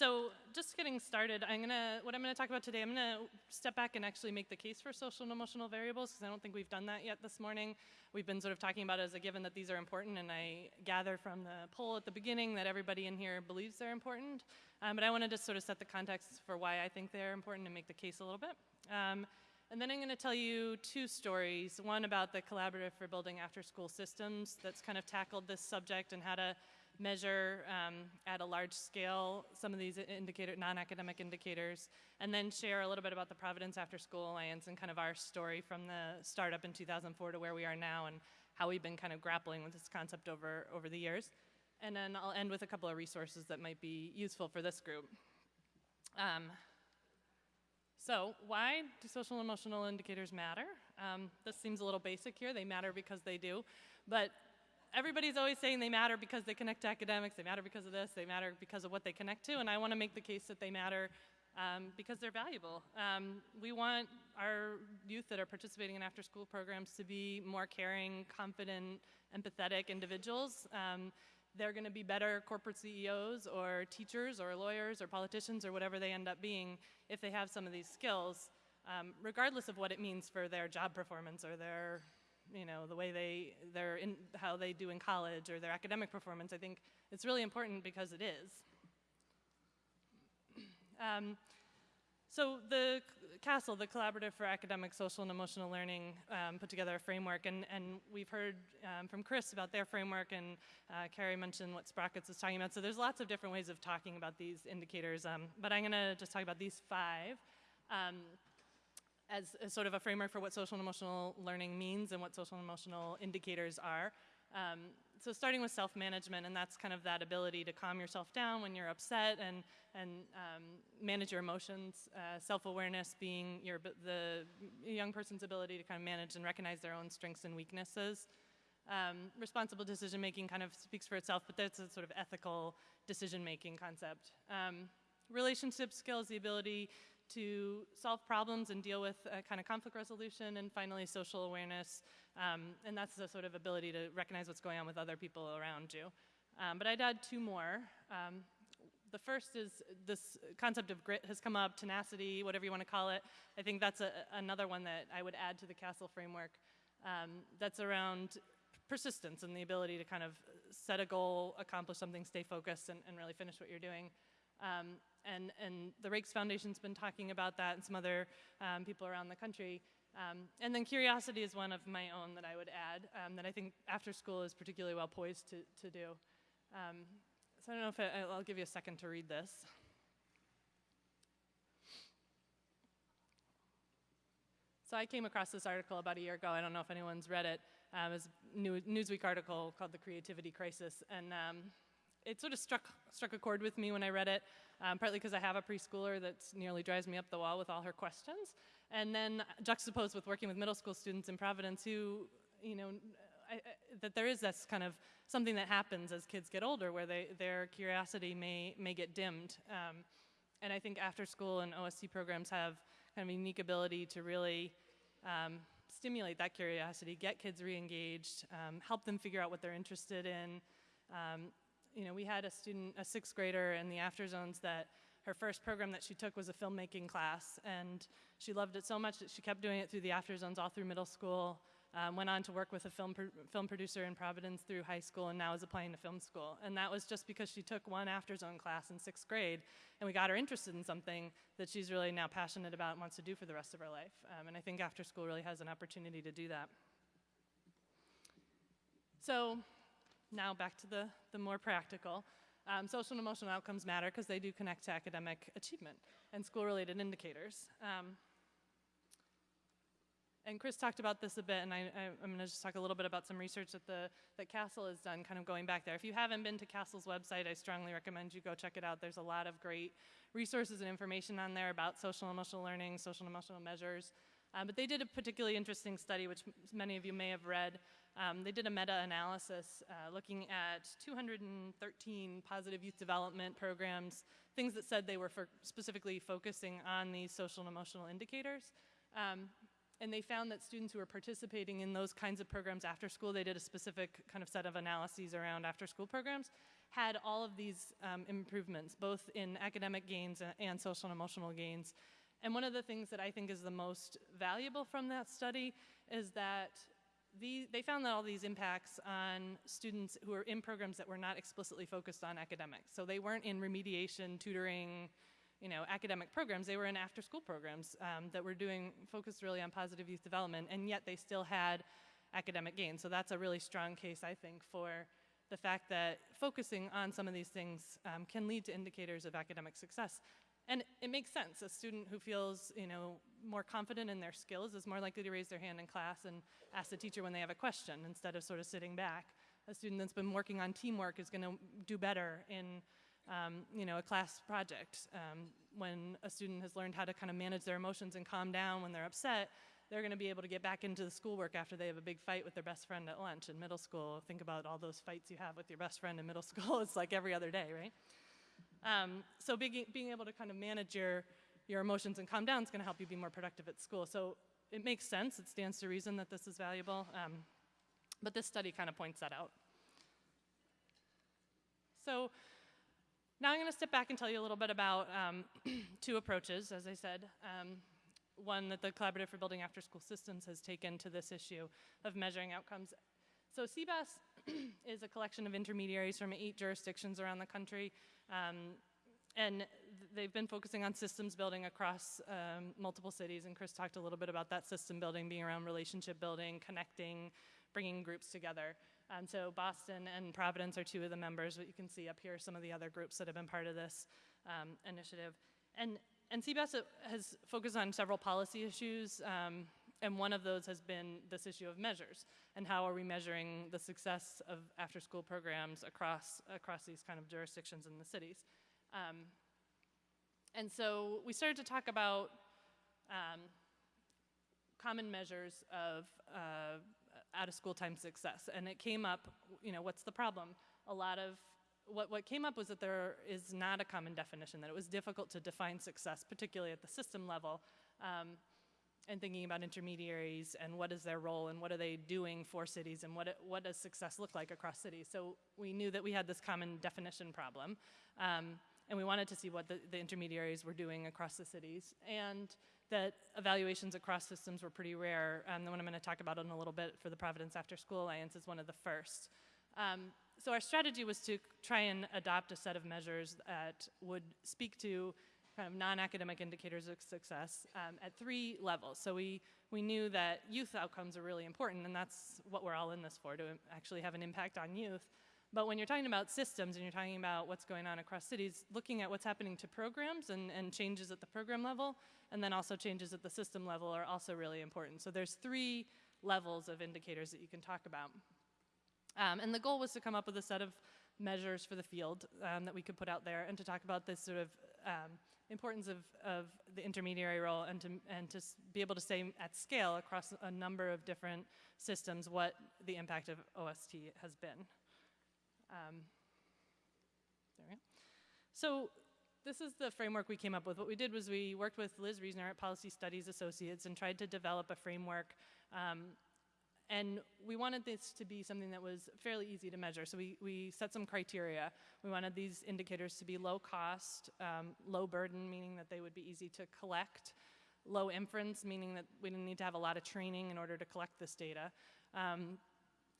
so just getting started, I'm gonna, what I'm gonna talk about today, I'm gonna step back and actually make the case for social and emotional variables, because I don't think we've done that yet this morning. We've been sort of talking about it as a given that these are important, and I gather from the poll at the beginning that everybody in here believes they're important. Um, but I wanna just sort of set the context for why I think they're important and make the case a little bit. Um, and then I'm gonna tell you two stories, one about the Collaborative for Building After School Systems that's kind of tackled this subject and how to measure um, at a large scale some of these indicator, non-academic indicators, and then share a little bit about the Providence After School Alliance and kind of our story from the startup in 2004 to where we are now and how we've been kind of grappling with this concept over, over the years. And then I'll end with a couple of resources that might be useful for this group. Um, so why do social and emotional indicators matter? Um, this seems a little basic here. They matter because they do. But everybody's always saying they matter because they connect to academics, they matter because of this, they matter because of what they connect to, and I want to make the case that they matter um, because they're valuable. Um, we want our youth that are participating in after-school programs to be more caring, confident, empathetic individuals. Um, they're going to be better corporate CEOs or teachers or lawyers or politicians or whatever they end up being if they have some of these skills, um, regardless of what it means for their job performance or their you know, the way they, they're in, how they do in college or their academic performance, I think it's really important because it is. Um, so the CASEL, the Collaborative for Academic, Social, and Emotional Learning, um, put together a framework, and, and we've heard um, from Chris about their framework, and uh, Carrie mentioned what Sprockets was talking about. So there's lots of different ways of talking about these indicators, um, but I'm gonna just talk about these five. As, sort of a framework for what social and emotional learning means and what social and emotional indicators are. Um, so starting with self-management, and that's kind of that ability to calm yourself down when you're upset and, and um, manage your emotions. Uh, self-awareness being your, the young person's ability to kind of manage and recognize their own strengths and weaknesses. Um, responsible decision-making kind of speaks for itself, but that's a sort of ethical decision-making concept. Um, relationship skills, the ability to solve problems and deal with kind of conflict resolution, and finally social awareness, um, and that's the sort of ability to recognize what's going on with other people around you. Um, but I'd add two more. Um, the first is this concept of grit has come up, tenacity, whatever you want to call it. I think that's a, another one that I would add to the CASEL framework. Um, that's around persistence and the ability to kind of set a goal, accomplish something, stay focused, and, and really finish what you're doing. Um, and, and the Raikes Foundation's been talking about that and some other um, people around the country. Um, and then curiosity is one of my own that I would add um, that I think after school is particularly well poised to, to do. Um, so I don't know if I, I'll give you a second to read this. So I came across this article about a year ago. I don't know if anyone's read it. Um, it was a Newsweek article called The Creativity Crisis. And um, it sort of struck, struck a chord with me when I read it, um, partly because I have a preschooler that nearly drives me up the wall with all her questions, and then juxtaposed with working with middle school students in Providence who, you know, I, I, that there is this kind of something that happens as kids get older where they, their curiosity may, may get dimmed. Um, and I think after school and OST programs have kind of a unique ability to really um, stimulate that curiosity, get kids re-engaged, um, help them figure out what they're interested in, um, you know, we had a student, a sixth grader in the after zones that her first program that she took was a filmmaking class and she loved it so much that she kept doing it through the after zones all through middle school, um, went on to work with a film, film producer in Providence through high school and now is applying to film school. And that was just because she took one after zone class in sixth grade and we got her interested in something that she's really now passionate about and wants to do for the rest of her life. Um, and I think after school really has an opportunity to do that. So now back to the, the more practical. Um, social and emotional outcomes matter because they do connect to academic achievement and school-related indicators. Um, and Chris talked about this a bit, and I, am going to just talk a little bit about some research that the that CASEL has done, kind of going back there. If you haven't been to CASEL's website, I strongly recommend you go check it out. There's a lot of great resources and information on there about social and emotional learning, social and emotional measures. Um, but they did a particularly interesting study, which many of you may have read. Um, they did a meta-analysis uh, looking at 213 positive youth development programs, things that said they were specifically focusing on these social and emotional indicators. Um, and they found that students who were participating in those kinds of programs after school, they did a specific kind of set of analyses around after school programs, had all of these um, improvements, both in academic gains and social and emotional gains. And one of the things that I think is the most valuable from that study is that the, they found that all these impacts on students who were in programs that were not explicitly focused on academics. So they weren't in remediation, tutoring, you know, academic programs. They were in after-school programs um, that were doing, focused really on positive youth development, and yet they still had academic gains. So that's a really strong case, I think, for the fact that focusing on some of these things um, can lead to indicators of academic success. And it makes sense. A student who feels, you know, more confident in their skills is more likely to raise their hand in class and ask the teacher when they have a question instead of sort of sitting back. A student that's been working on teamwork is going to do better in, um, you know, a class project. Um, when a student has learned how to kind of manage their emotions and calm down when they're upset, they're going to be able to get back into the schoolwork after they have a big fight with their best friend at lunch in middle school. Think about all those fights you have with your best friend in middle school. it's like every other day, right? Um, so being, being able to kind of manage your, your emotions and calm down is going to help you be more productive at school. So it makes sense. It stands to reason that this is valuable. Um, but this study kind of points that out. So now I'm going to step back and tell you a little bit about um, two approaches, as I said. Um, one that the Collaborative for Building After School Systems has taken to this issue of measuring outcomes. So CBAS is a collection of intermediaries from eight jurisdictions around the country um, and they've been focusing on systems building across um, multiple cities, and Chris talked a little bit about that system building being around relationship building, connecting, bringing groups together. Um, so Boston and Providence are two of the members, but you can see up here some of the other groups that have been part of this um, initiative. And, and CBAS has focused on several policy issues, um, and one of those has been this issue of measures and how are we measuring the success of after school programs across, across these kind of jurisdictions in the cities. Um, and so we started to talk about um, common measures of uh, out of school time success. And it came up, you know, what's the problem? A lot of, what, what came up was that there is not a common definition, that it was difficult to define success, particularly at the system level. Um, and thinking about intermediaries and what is their role and what are they doing for cities and what, what does success look like across cities. So we knew that we had this common definition problem um, and we wanted to see what the, the, intermediaries were doing across the cities and that evaluations across systems were pretty rare. Um, the one I'm going to talk about in a little bit for the Providence After School Alliance is one of the first. Um, so our strategy was to try and adopt a set of measures that would speak to kind of non-academic indicators of success um, at three levels. So we, we knew that youth outcomes are really important, and that's what we're all in this for, to actually have an impact on youth. But when you're talking about systems and you're talking about what's going on across cities, looking at what's happening to programs and, and changes at the program level, and then also changes at the system level are also really important. So there's three levels of indicators that you can talk about. Um, and the goal was to come up with a set of measures for the field um, that we could put out there and to talk about this sort of um, importance of, of the intermediary role and to, and to be able to say at scale across a number of different systems what the impact of OST has been. Um, there we go. So this is the framework we came up with. What we did was we worked with Liz Reisner at Policy Studies Associates and tried to develop a framework um, and we wanted this to be something that was fairly easy to measure. So we, we set some criteria. We wanted these indicators to be low cost, um, low burden, meaning that they would be easy to collect, low inference, meaning that we didn't need to have a lot of training in order to collect this data. Um,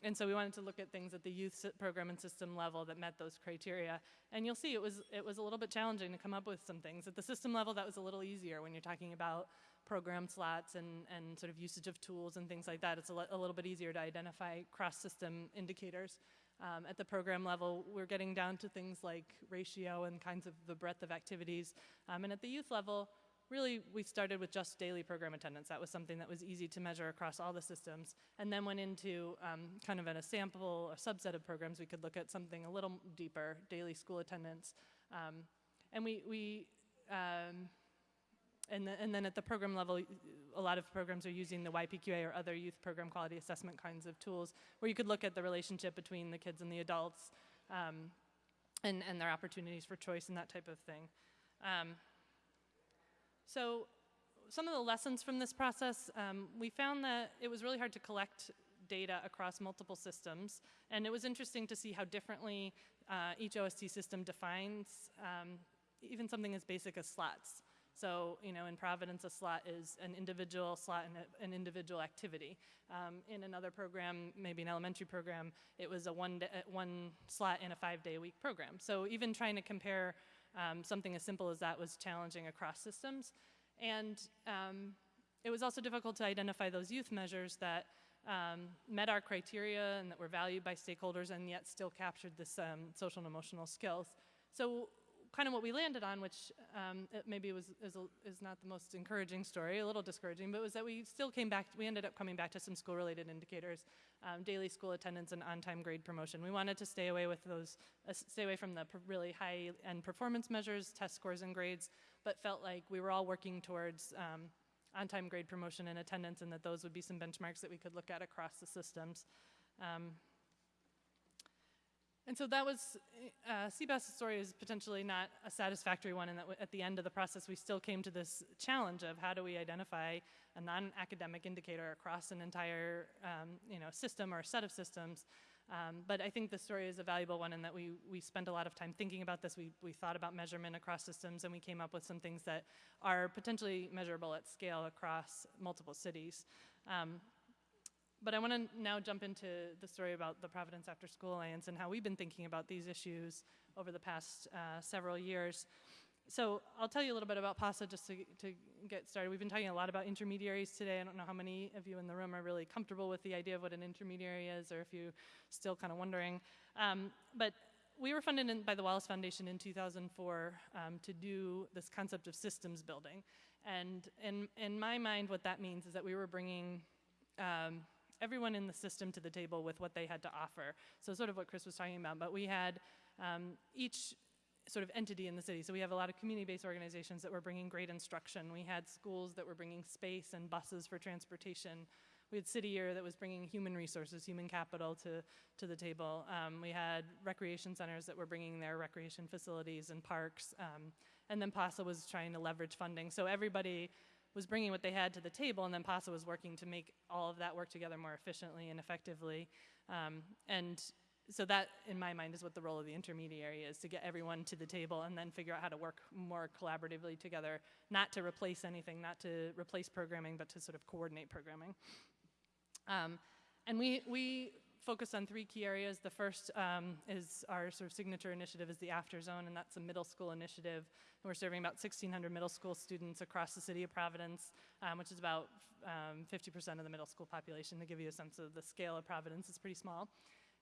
and so we wanted to look at things at the youth program and system level that met those criteria. And you'll see it was, it was a little bit challenging to come up with some things. At the system level, that was a little easier when you're talking about program slots and, and sort of usage of tools and things like that, it's a, a little bit easier to identify cross-system indicators. Um, at the program level, we're getting down to things like ratio and kinds of the breadth of activities. Um, and at the youth level, really we started with just daily program attendance. That was something that was easy to measure across all the systems. And then went into um, kind of in a sample, a subset of programs, we could look at something a little deeper, daily school attendance. Um, and we, we um, and, the, and then at the program level, a lot of programs are using the YPQA or other youth program quality assessment kinds of tools where you could look at the relationship between the kids and the adults um, and, and their opportunities for choice and that type of thing. So some of the lessons from this process, um, we found that it was really hard to collect data across multiple systems. And it was interesting to see how differently uh, each OST system defines um, even something as basic as slots. So, you know, in Providence, a slot is an individual slot and a, an individual activity. Um, in another program, maybe an elementary program, it was a one, one slot in a five-day week program. So even trying to compare um, something as simple as that was challenging across systems. And um, it was also difficult to identify those youth measures that um, met our criteria and that were valued by stakeholders and yet still captured this um, social and emotional skills. So kind of what we landed on, which um, maybe was is, a, is, not the most encouraging story, a little discouraging, but was that we still came back, we ended up coming back to some school-related indicators, um, daily school attendance and on-time grade promotion. We wanted to stay away with those, uh, stay away from the really high-end performance measures, test scores and grades, but felt like we were all working towards um, on-time grade promotion and attendance and that those would be some benchmarks that we could look at across the systems. Um, and so that was, uh, CBAS's story is potentially not a satisfactory one in that at the end of the process we still came to this challenge of how do we identify a non-academic indicator across an entire um, you know, system or set of systems. Um, but I think the story is a valuable one in that we, we spent a lot of time thinking about this. We, we thought about measurement across systems and we came up with some things that are potentially measurable at scale across multiple cities. Um, but I want to now jump into the story about the Providence After School Alliance and how we've been thinking about these issues over the past uh, several years. So I'll tell you a little bit about PASA just to, to get started. We've been talking a lot about intermediaries today. I don't know how many of you in the room are really comfortable with the idea of what an intermediary is or if you're still kind of wondering. Um, but we were funded in, by the Wallace Foundation in 2004 um, to do this concept of systems building. And in, in my mind, what that means is that we were bringing um, everyone in the system to the table with what they had to offer. So sort of what Chris was talking about, but we had um, each sort of entity in the city. So we have a lot of community-based organizations that were bringing great instruction. We had schools that were bringing space and buses for transportation. We had City Year that was bringing human resources, human capital to, to the table. Um, we had recreation centers that were bringing their recreation facilities and parks. Um, and then PASA was trying to leverage funding. So everybody was bringing what they had to the table, and then PASA was working to make all of that work together more efficiently and effectively. Um, and so that, in my mind, is what the role of the intermediary is, to get everyone to the table and then figure out how to work more collaboratively together, not to replace anything, not to replace programming, but to sort of coordinate programming. Um, and we, we focused on three key areas. The first um, is our sort of signature initiative is the After Zone, and that's a middle school initiative. And we're serving about 1,600 middle school students across the city of Providence, um, which is about 50% um, of the middle school population. To give you a sense of the scale of Providence, it's pretty small.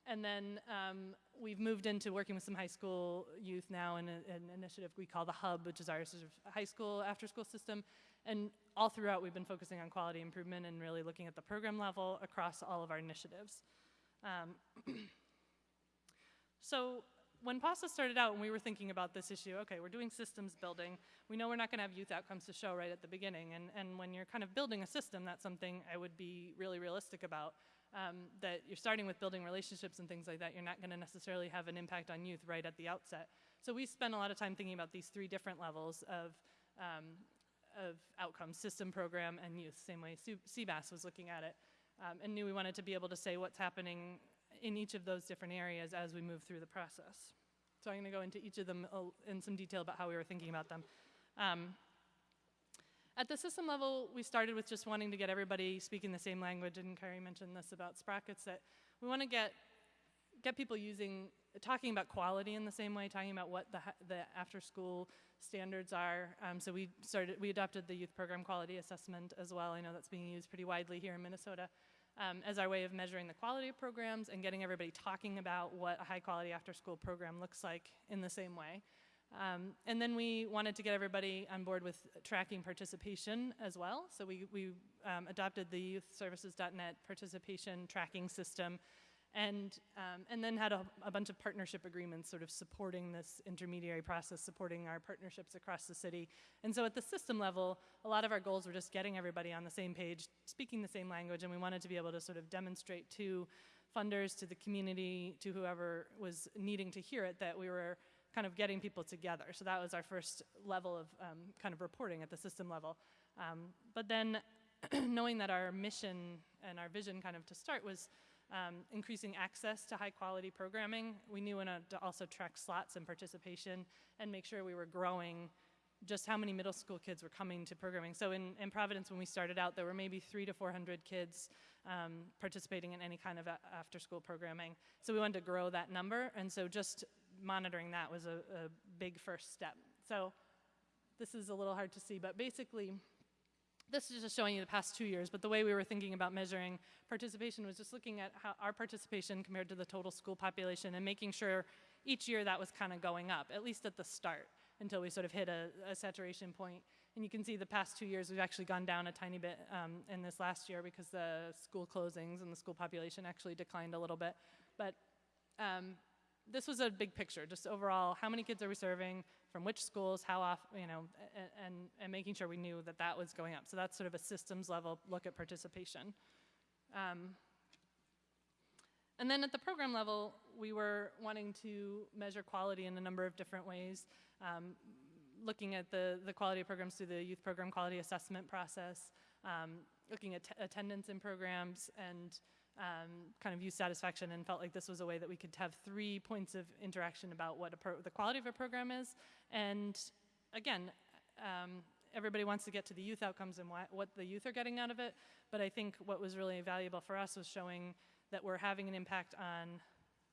And then um, we've moved into working with some high school youth now in a, an initiative we call the Hub, which is our sort of high school after school system. And all throughout, we've been focusing on quality improvement and really looking at the program level across all of our initiatives. Um, so when PASA started out and we were thinking about this issue, okay, we're doing systems building. We know we're not going to have youth outcomes to show right at the beginning. And, and when you're kind of building a system, that's something I would be really realistic about. Um, that you're starting with building relationships and things like that, you're not going to necessarily have an impact on youth right at the outset. So we spent a lot of time thinking about these three different levels of, um, of outcomes, system, program, and youth, same way CBAS was looking at it um, and knew we wanted to be able to say what's happening in each of those different areas as we move through the process. So I'm going to go into each of them in some detail about how we were thinking about them. Um, at the system level, we started with just wanting to get everybody speaking the same language, and Carrie mentioned this about sprockets, that we want to get, get people using, talking about quality in the same way, talking about what the, the after-school standards are. Um, so we started, we adopted the youth program quality assessment as well. I know that's being used pretty widely here in Minnesota um, as our way of measuring the quality of programs and getting everybody talking about what a high quality after school program looks like in the same way. Um, and then we wanted to get everybody on board with tracking participation as well. So we, we um, adopted the youthservices.net participation tracking system and, um, and then had a, a, bunch of partnership agreements sort of supporting this intermediary process, supporting our partnerships across the city. And so at the system level, a lot of our goals were just getting everybody on the same page, speaking the same language, and we wanted to be able to sort of demonstrate to funders, to the community, to whoever was needing to hear it, that we were kind of getting people together. So that was our first level of um, kind of reporting at the system level. Um, but then knowing that our mission and our vision kind of to start was um, increasing access to high quality programming. We knew to also track slots and participation and make sure we were growing just how many middle school kids were coming to programming. So in, in Providence, when we started out, there were maybe three to 400 kids um, participating in any kind of after school programming. So we wanted to grow that number, and so just monitoring that was a, a big first step. So this is a little hard to see, but basically, this is just showing you the past two years, but the way we were thinking about measuring participation was just looking at how our participation compared to the total school population and making sure each year that was kind of going up, at least at the start, until we sort of hit a, a, saturation point. And you can see the past two years, we've actually gone down a tiny bit um, in this last year because the school closings and the school population actually declined a little bit. But um, this was a big picture, just overall, how many kids are we serving, from which schools, how often, you know, and, and, making sure we knew that that was going up. So that's sort of a systems level look at participation. Um, and then at the program level, we were wanting to measure quality in a number of different ways, um, looking at the, the quality of programs through the youth program quality assessment process, um, looking at attendance in programs, and um, kind of use satisfaction and felt like this was a way that we could have three points of interaction about what the quality of a program is. And again, um, everybody wants to get to the youth outcomes and what the youth are getting out of it, but I think what was really valuable for us was showing that we're having an impact on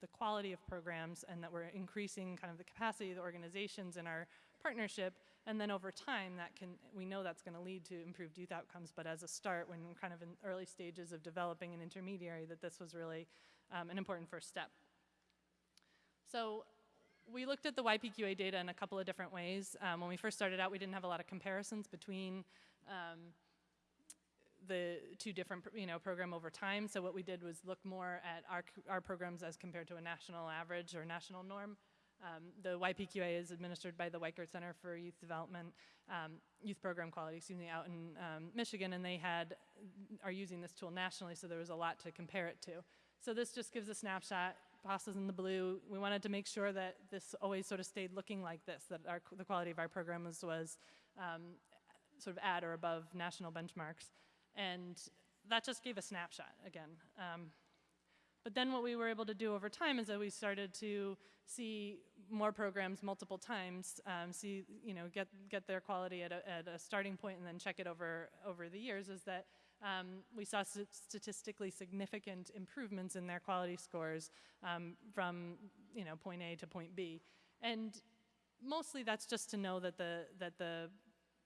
the quality of programs and that we're increasing kind of the capacity of the organizations in our partnership and then over time that can we know that's going to lead to improved youth outcomes but as a start when kind of in early stages of developing an intermediary that this was really um, an important first step so we looked at the YPQA data in a couple of different ways. Um, when we first started out, we didn't have a lot of comparisons between um, the two different you know, program over time. So what we did was look more at our, our programs as compared to a national average or national norm. Um, the YPQA is administered by the Weikart Center for Youth Development, um, Youth Program Quality, excuse me, out in um, Michigan, and they had, are using this tool nationally, so there was a lot to compare it to. So this just gives a snapshot, PASA's in the blue. We wanted to make sure that this always sort of stayed looking like this, that our, the quality of our programs was um, sort of at or above national benchmarks. And that just gave a snapshot again. Um, but then what we were able to do over time is that we started to see more programs multiple times, um, see, you know, get, get their quality at a, at a starting point and then check it over, over the years is that um, we saw st statistically significant improvements in their quality scores um, from, you know, point A to point B. And mostly that's just to know that the, that the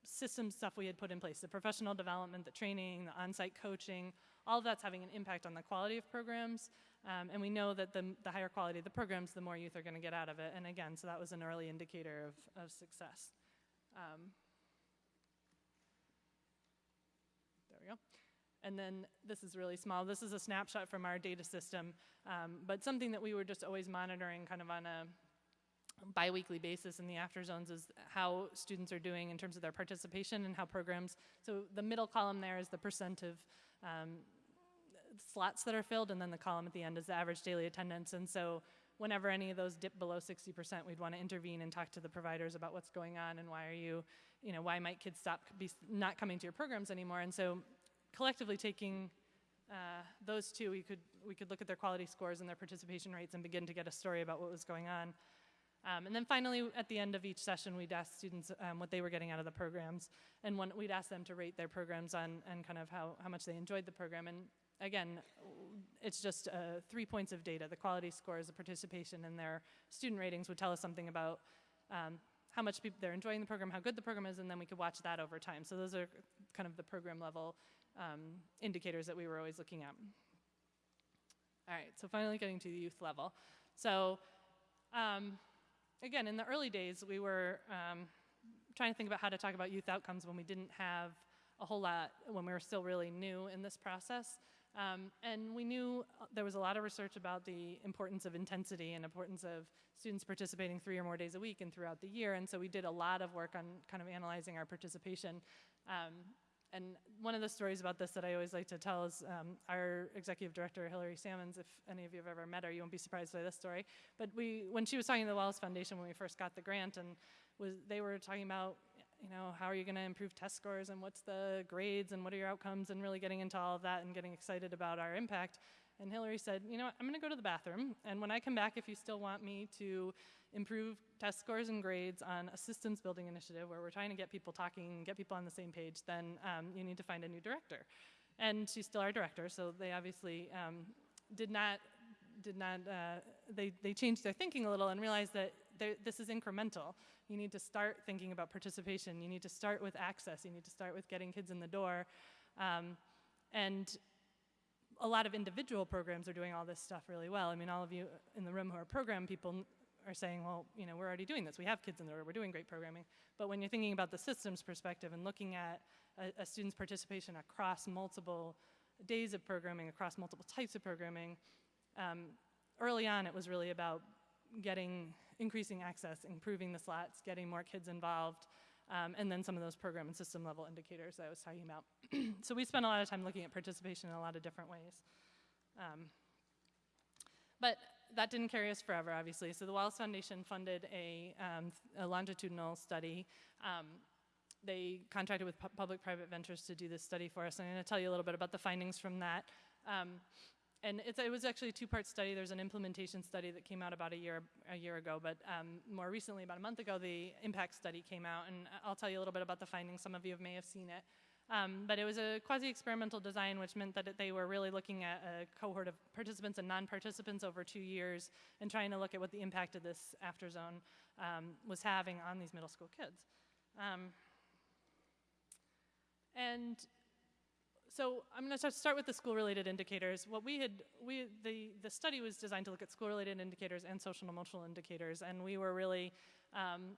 system stuff we had put in place, the professional development, the training, the on-site coaching, all of that's having an impact on the quality of programs. Um, and we know that the, the, higher quality of the programs, the more youth are going to get out of it. And again, so that was an early indicator of, of success. Um, there we go. And then this is really small. This is a snapshot from our data system, um, but something that we were just always monitoring kind of on a biweekly basis in the after zones is how students are doing in terms of their participation and how programs, so the middle column there is the percent of um, slots that are filled and then the column at the end is the average daily attendance and so whenever any of those dip below 60%, we'd want to intervene and talk to the providers about what's going on and why are you, you know, why might kids stop be not coming to your programs anymore. And so collectively taking uh, those two, we could, we could look at their quality scores and their participation rates and begin to get a story about what was going on. Um, and then finally, at the end of each session, we'd ask students um, what they were getting out of the programs. And one, we'd ask them to rate their programs on and kind of how, how much they enjoyed the program. And again, it's just uh, three points of data. The quality scores, the participation, and their student ratings would tell us something about um, how much they're enjoying the program, how good the program is, and then we could watch that over time. So those are kind of the program level um, indicators that we were always looking at. All right, so finally getting to the youth level. So um, again, in the early days, we were um, trying to think about how to talk about youth outcomes when we didn't have a whole lot, when we were still really new in this process. Um, and we knew uh, there was a lot of research about the importance of intensity and importance of students participating three or more days a week and throughout the year. And so we did a lot of work on kind of analyzing our participation. Um, and one of the stories about this that I always like to tell is um, our executive director, Hillary Salmons, if any of you have ever met her, you won't be surprised by this story. But we, when she was talking to the Wallace Foundation when we first got the grant, and was, they were talking about, you know, how are you going to improve test scores and what's the grades and what are your outcomes and really getting into all of that and getting excited about our impact. And Hillary said, you know what, I'm going to go to the bathroom, and when I come back, if you still want me to improve test scores and grades on a systems building initiative where we're trying to get people talking, get people on the same page, then um, you need to find a new director. And she's still our director, so they obviously um, did not did not, uh, they, they changed their thinking a little and realized that this is incremental. You need to start thinking about participation. You need to start with access. You need to start with getting kids in the door. Um, and a lot of individual programs are doing all this stuff really well. I mean, all of you in the room who are program people are saying, well, you know, we're already doing this. We have kids in the door. We're doing great programming. But when you're thinking about the systems perspective and looking at a, a student's participation across multiple days of programming, across multiple types of programming, um, early on it was really about getting, increasing access, improving the slots, getting more kids involved, um, and then some of those program and system level indicators that I was talking about. so we spent a lot of time looking at participation in a lot of different ways. Um, but that didn't carry us forever, obviously. So the Wallace Foundation funded a, um, a longitudinal study. Um, they contracted with pu public-private ventures to do this study for us. And I'm to tell you a little bit about the findings from that. And it was actually a two-part study. There's an implementation study that came out about a year a year ago, but um, more recently, about a month ago, the impact study came out, and I'll tell you a little bit about the findings. Some of you may have seen it. Um, but it was a quasi-experimental design, which meant that they were really looking at a cohort of participants and non-participants over two years and trying to look at what the impact of this after zone um, was having on these middle school kids. Um, and so I'm going to start with the school-related indicators. What we had, we the the study was designed to look at school-related indicators and social and emotional indicators, and we were really um,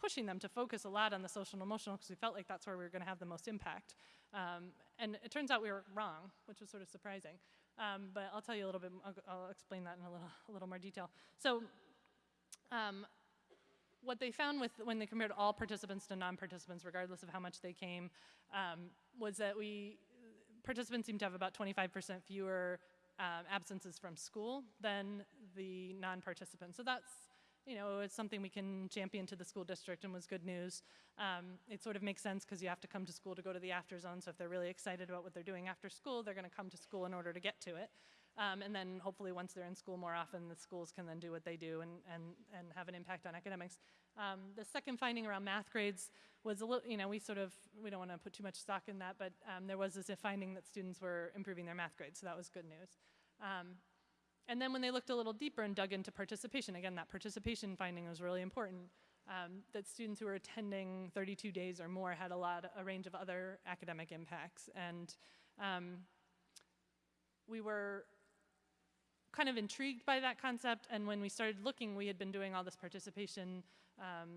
pushing them to focus a lot on the social and emotional because we felt like that's where we were going to have the most impact. Um, and it turns out we were wrong, which was sort of surprising. Um, but I'll tell you a little bit. I'll, I'll, explain that in a little a little more detail. So. Um, what they found with when they compared all participants to non-participants, regardless of how much they came, um, was that we participants seem to have about 25% fewer um, absences from school than the non-participants. So that's, you know, it's something we can champion to the school district and was good news. Um, it sort of makes sense because you have to come to school to go to the after zone. So if they're really excited about what they're doing after school, they're going to come to school in order to get to it. Um, and then hopefully once they're in school more often, the schools can then do what they do and, and, and have an impact on academics. Um, the second finding around math grades was a little, you know, we sort of, we don't want to put too much stock in that, but um, there was this finding that students were improving their math grades, so that was good news. Um, and then when they looked a little deeper and dug into participation, again, that participation finding was really important, um, that students who were attending 32 days or more had a lot, a range of other academic impacts. And um, we were kind of intrigued by that concept, and when we started looking, we had been doing all this participation um,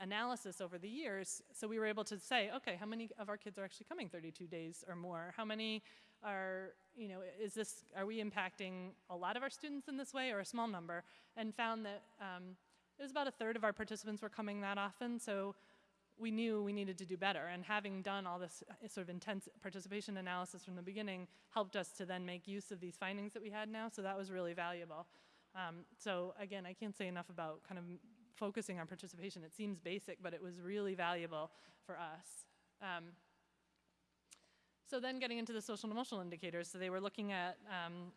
analysis over the years, so we were able to say, okay, how many of our kids are actually coming 32 days or more? How many are, you know, is this, are we impacting a lot of our students in this way or a small number? And found that um, it was about a third of our participants were coming that often, so we knew we needed to do better. And having done all this uh, sort of intense participation analysis from the beginning helped us to then make use of these findings that we had now, so that was really valuable. Um, so again, I can't say enough about kind of focusing on participation. It seems basic, but it was really valuable for us. Um, so then getting into the social and emotional indicators, so they were looking at um,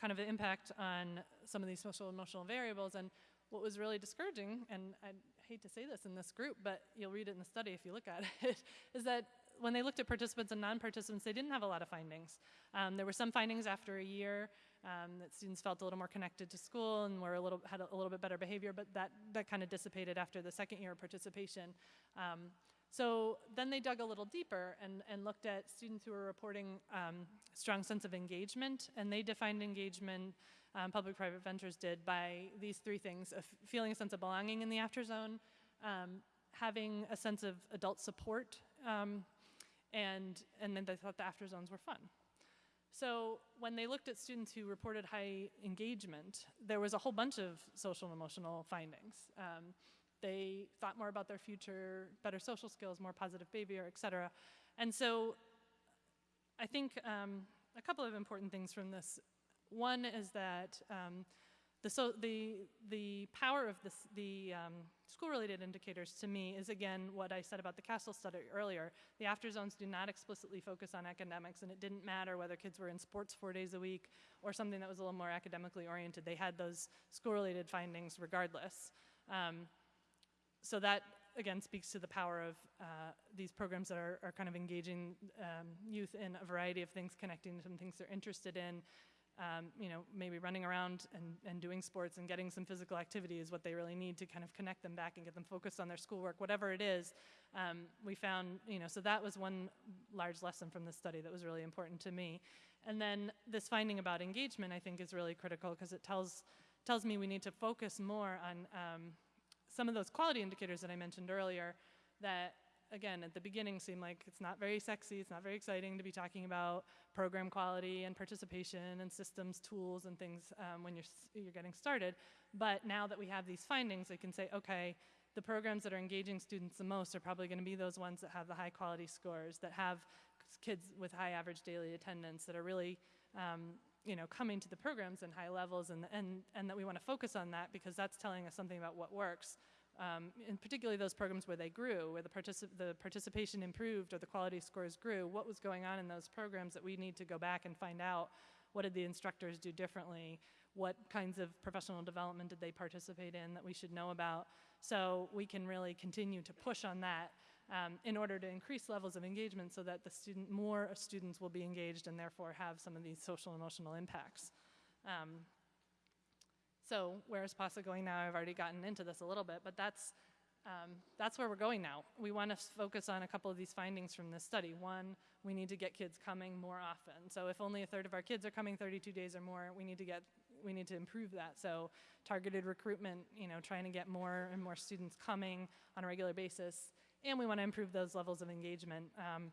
kind of the impact on some of these social and emotional variables, and what was really discouraging, and I hate to say this in this group, but you'll read it in the study if you look at it, is that when they looked at participants and non-participants, they didn't have a lot of findings. Um, there were some findings after a year um, that students felt a little more connected to school and were a little, had a, a little bit better behavior, but that, that kind of dissipated after the second year of participation. Um, so then they dug a little deeper and, and looked at students who were reporting um, strong sense of engagement, and they defined engagement um, public-private ventures did by these three things, of feeling a sense of belonging in the after zone, um, having a sense of adult support, um, and, and then they thought the after zones were fun. So when they looked at students who reported high engagement, there was a whole bunch of social and emotional findings. Um, they thought more about their future, better social skills, more positive behavior, et cetera. And so I think um, a couple of important things from this one is that um, the, so the, the power of this, the um, school-related indicators to me is again what I said about the CASEL study earlier. The after zones do not explicitly focus on academics and it didn't matter whether kids were in sports four days a week or something that was a little more academically oriented. They had those school-related findings regardless. Um, so that again speaks to the power of uh, these programs that are, are kind of engaging um, youth in a variety of things, connecting to some things they're interested in, um, you know, maybe running around and, and doing sports and getting some physical activity is what they really need to kind of connect them back and get them focused on their schoolwork, whatever it is. Um, we found, you know, so that was one large lesson from this study that was really important to me. And then this finding about engagement, I think, is really critical because it tells tells me we need to focus more on um, some of those quality indicators that I mentioned earlier that again, at the beginning seemed like it's not very sexy, it's not very exciting to be talking about program quality and participation and systems, tools, and things um, when you're, you're getting started. But now that we have these findings, I can say, okay, the programs that are engaging students the most are probably going to be those ones that have the high quality scores, that have kids with high average daily attendance, that are really um, you know, coming to the programs in high levels and, and, and that we want to focus on that because that's telling us something about what works um, and particularly those programs where they grew, where the, particip the participation improved or the quality scores grew, what was going on in those programs that we need to go back and find out what did the instructors do differently, what kinds of professional development did they participate in that we should know about, so we can really continue to push on that um, in order to increase levels of engagement so that the student, more students will be engaged and therefore have some of these social emotional impacts. Um, so where is PASA going now? I've already gotten into this a little bit, but that's, um, that's where we're going now. We want to focus on a couple of these findings from this study. One, we need to get kids coming more often. So if only a third of our kids are coming 32 days or more, we need to get we need to improve that. So targeted recruitment, you know, trying to get more and more students coming on a regular basis. And we want to improve those levels of engagement, um,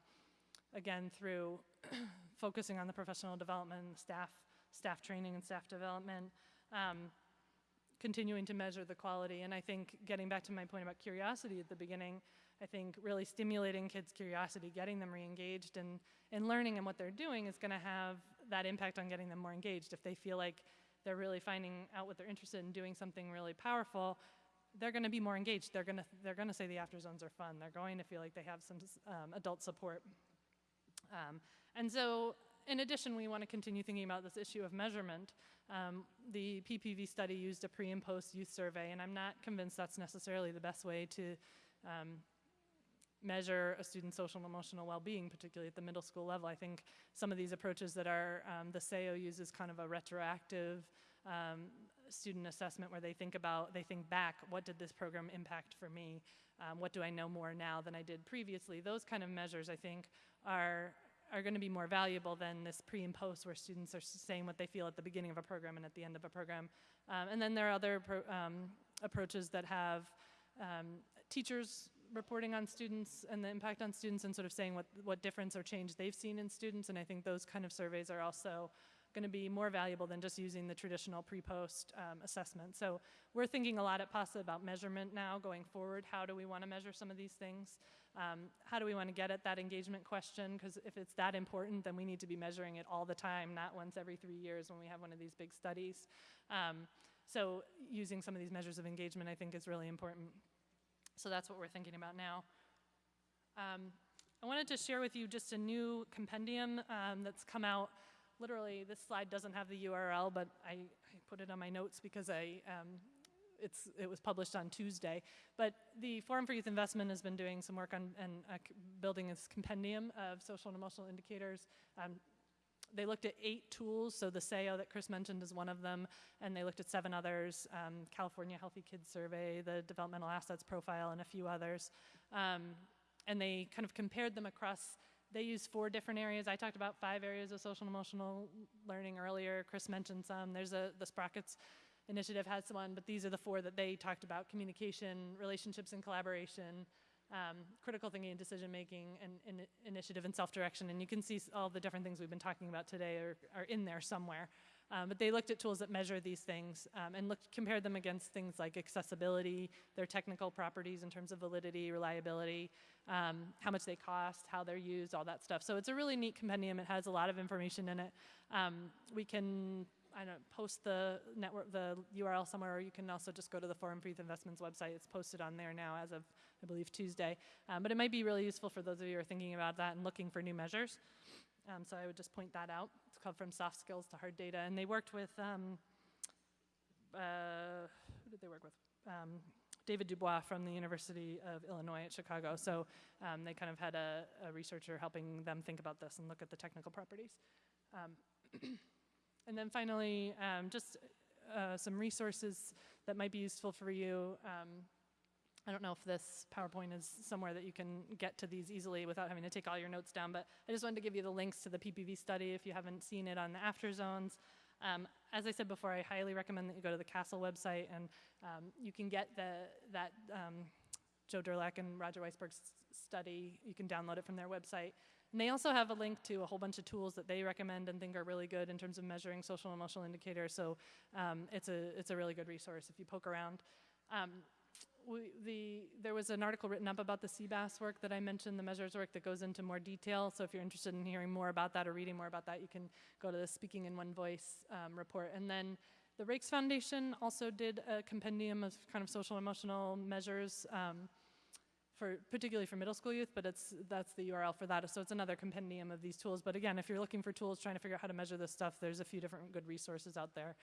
again, through focusing on the professional development, staff, staff training and staff development. Um, continuing to measure the quality. And I think getting back to my point about curiosity at the beginning, I think really stimulating kids' curiosity, getting them re-engaged and, and learning and what they're doing is gonna have that impact on getting them more engaged. If they feel like they're really finding out what they're interested in doing something really powerful, they're gonna be more engaged. They're gonna, they're gonna say the after zones are fun. They're going to feel like they have some um, adult support. Um, and so in addition, we want to continue thinking about this issue of measurement. Um, the PPV study used a pre and post youth survey, and I'm not convinced that's necessarily the best way to um, measure a student's social and emotional well-being, particularly at the middle school level. I think some of these approaches that are, um, the SAYO uses kind of a retroactive um, student assessment where they think about, they think back, what did this program impact for me? Um, what do I know more now than I did previously? Those kind of measures, I think, are are going to be more valuable than this pre and post where students are saying what they feel at the beginning of a program and at the end of a program. Um, and then there are other um, approaches that have um, teachers reporting on students and the impact on students and sort of saying what, what difference or change they've seen in students. And I think those kind of surveys are also going to be more valuable than just using the traditional pre-post um, assessment. So we're thinking a lot at PASA about measurement now going forward. How do we want to measure some of these things? Um, how do we want to get at that engagement question? Because if it's that important, then we need to be measuring it all the time, not once every three years when we have one of these big studies. Um, so using some of these measures of engagement I think is really important. So that's what we're thinking about now. Um, I wanted to share with you just a new compendium um, that's come out literally, this slide doesn't have the URL, but I, I put it on my notes because I, um, it's, it was published on Tuesday. But the Forum for Youth Investment has been doing some work on and uh, building this compendium of social and emotional indicators. Um, they looked at eight tools, so the SAYO that Chris mentioned is one of them, and they looked at seven others, um, California Healthy Kids Survey, the Developmental Assets Profile, and a few others. Um, and they kind of compared them across they use four different areas. I talked about five areas of social and emotional learning earlier. Chris mentioned some. There's a, the Sprockets initiative has one, but these are the four that they talked about, communication, relationships and collaboration, um, critical thinking and decision making, and, and initiative and self-direction. And you can see all the different things we've been talking about today are, are in there somewhere. Um, but they looked at tools that measure these things um, and looked, compared them against things like accessibility, their technical properties in terms of validity, reliability, um, how much they cost, how they're used, all that stuff. So it's a really neat compendium. It has a lot of information in it. Um, we can I don't post the network, the URL somewhere, or you can also just go to the Forum for Youth Investments website. It's posted on there now as of, I believe, Tuesday. Um, but it might be really useful for those of you who are thinking about that and looking for new measures. Um, so I would just point that out. Called From Soft Skills to Hard Data. And they worked with, um, uh, who did they work with? Um, David Dubois from the University of Illinois at Chicago. So um, they kind of had a, a researcher helping them think about this and look at the technical properties. Um, and then finally, um, just uh, some resources that might be useful for you. Um, I don't know if this PowerPoint is somewhere that you can get to these easily without having to take all your notes down, but I just wanted to give you the links to the PPV study if you haven't seen it on the AfterZones. Um, as I said before, I highly recommend that you go to the CASEL website and um, you can get the, that um, Joe Durlak and Roger Weissberg's study. You can download it from their website. And they also have a link to a whole bunch of tools that they recommend and think are really good in terms of measuring social and emotional indicators. So um, it's, a, it's a really good resource if you poke around. Um, we, the, there was an article written up about the CBAS work that I mentioned, the measures work that goes into more detail. So if you're interested in hearing more about that or reading more about that, you can go to the Speaking in One Voice um, report. And then the Raikes Foundation also did a compendium of kind of social emotional measures um, for particularly for middle school youth, but it's that's the URL for that. So it's another compendium of these tools. But again, if you're looking for tools trying to figure out how to measure this stuff, there's a few different good resources out there.